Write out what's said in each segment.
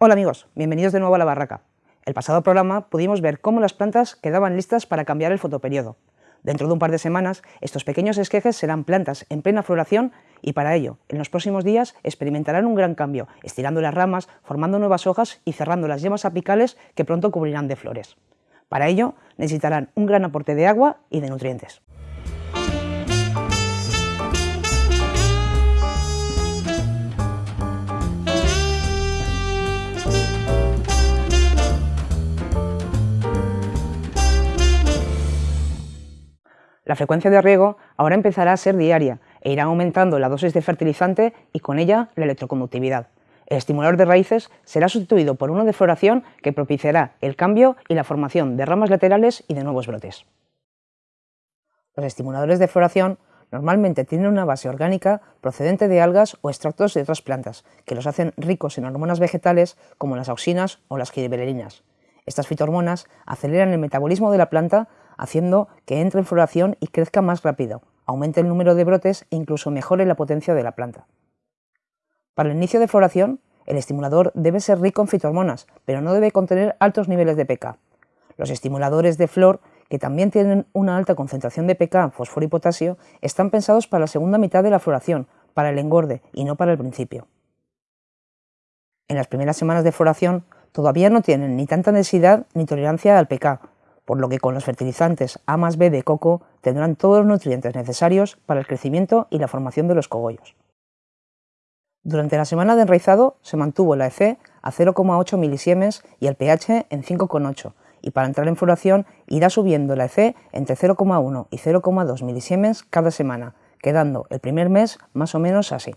Hola amigos, bienvenidos de nuevo a La Barraca. El pasado programa pudimos ver cómo las plantas quedaban listas para cambiar el fotoperiodo. Dentro de un par de semanas, estos pequeños esquejes serán plantas en plena floración y para ello, en los próximos días, experimentarán un gran cambio, estirando las ramas, formando nuevas hojas y cerrando las yemas apicales que pronto cubrirán de flores. Para ello, necesitarán un gran aporte de agua y de nutrientes. La frecuencia de riego ahora empezará a ser diaria e irá aumentando la dosis de fertilizante y con ella la electroconductividad. El estimulador de raíces será sustituido por uno de floración que propiciará el cambio y la formación de ramas laterales y de nuevos brotes. Los estimuladores de floración normalmente tienen una base orgánica procedente de algas o extractos de otras plantas, que los hacen ricos en hormonas vegetales como las auxinas o las gibberelinas. Estas fitohormonas aceleran el metabolismo de la planta haciendo que entre en floración y crezca más rápido, aumente el número de brotes e incluso mejore la potencia de la planta. Para el inicio de floración, el estimulador debe ser rico en fitohormonas, pero no debe contener altos niveles de pK. Los estimuladores de flor, que también tienen una alta concentración de pK, fósforo y potasio, están pensados para la segunda mitad de la floración, para el engorde y no para el principio. En las primeras semanas de floración todavía no tienen ni tanta densidad ni tolerancia al pK, por lo que con los fertilizantes A más B de coco tendrán todos los nutrientes necesarios para el crecimiento y la formación de los cogollos. Durante la semana de enraizado se mantuvo la EC a 0,8 milisiemes y el pH en 5,8 y para entrar en floración irá subiendo la EC entre 0,1 y 0,2 milisiemes cada semana, quedando el primer mes más o menos así.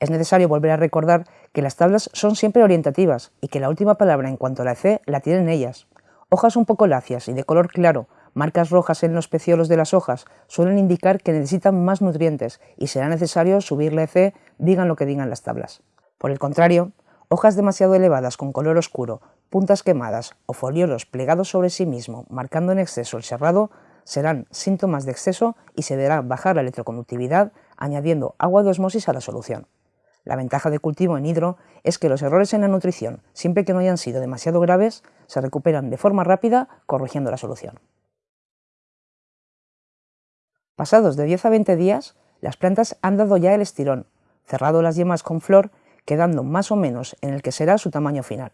Es necesario volver a recordar que las tablas son siempre orientativas y que la última palabra en cuanto a la EC la tienen ellas. Hojas un poco lacias y de color claro, marcas rojas en los peciolos de las hojas, suelen indicar que necesitan más nutrientes y será necesario subir la EC, digan lo que digan las tablas. Por el contrario, hojas demasiado elevadas con color oscuro, puntas quemadas o foliolos plegados sobre sí mismo, marcando en exceso el cerrado, serán síntomas de exceso y se deberá bajar la electroconductividad añadiendo agua de osmosis a la solución. La ventaja de cultivo en hidro es que los errores en la nutrición, siempre que no hayan sido demasiado graves, se recuperan de forma rápida corrigiendo la solución. Pasados de 10 a 20 días, las plantas han dado ya el estirón, cerrado las yemas con flor, quedando más o menos en el que será su tamaño final.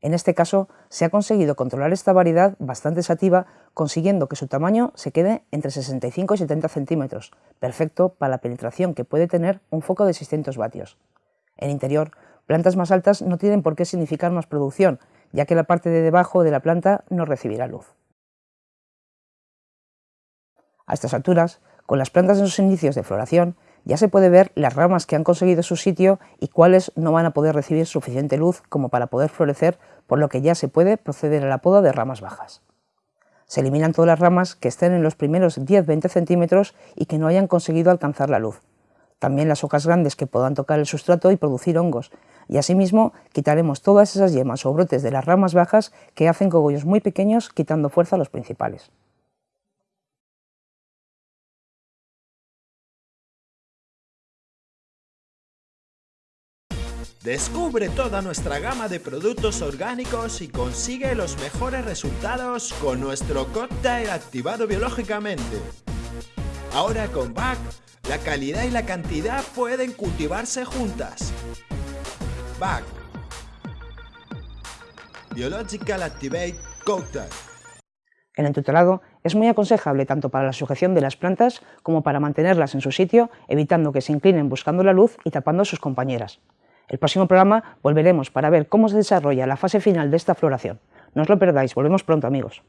En este caso, se ha conseguido controlar esta variedad bastante sativa, consiguiendo que su tamaño se quede entre 65 y 70 centímetros, perfecto para la penetración que puede tener un foco de 600 vatios. En interior, plantas más altas no tienen por qué significar más producción, ya que la parte de debajo de la planta no recibirá luz. A estas alturas, con las plantas en sus inicios de floración, ya se puede ver las ramas que han conseguido su sitio y cuáles no van a poder recibir suficiente luz como para poder florecer, por lo que ya se puede proceder a la poda de ramas bajas. Se eliminan todas las ramas que estén en los primeros 10-20 centímetros y que no hayan conseguido alcanzar la luz. También las hojas grandes que puedan tocar el sustrato y producir hongos, y asimismo quitaremos todas esas yemas o brotes de las ramas bajas que hacen cogollos muy pequeños quitando fuerza a los principales. Descubre toda nuestra gama de productos orgánicos y consigue los mejores resultados con nuestro cóctel activado biológicamente. Ahora con BAC, la calidad y la cantidad pueden cultivarse juntas. BAC Biological Activate Cocktail El entutelado es muy aconsejable tanto para la sujeción de las plantas como para mantenerlas en su sitio, evitando que se inclinen buscando la luz y tapando a sus compañeras. El próximo programa volveremos para ver cómo se desarrolla la fase final de esta floración. No os lo perdáis, volvemos pronto amigos.